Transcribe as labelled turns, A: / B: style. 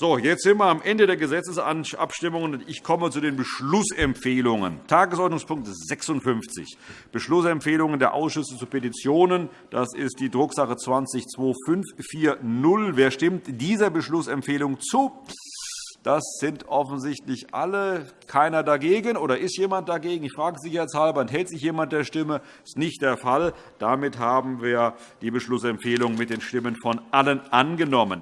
A: So, jetzt sind wir am Ende der Gesetzesabstimmungen. Ich komme zu den Beschlussempfehlungen. Tagesordnungspunkt 56, Beschlussempfehlungen der Ausschüsse zu Petitionen. Das ist die Drucksache 20-2540. Wer stimmt dieser Beschlussempfehlung zu? Das sind offensichtlich alle. Keiner dagegen. Oder ist jemand dagegen? Ich frage Sie jetzt halber. Enthält sich jemand der Stimme? Das ist nicht der Fall. Damit haben wir die Beschlussempfehlung mit den Stimmen von allen angenommen.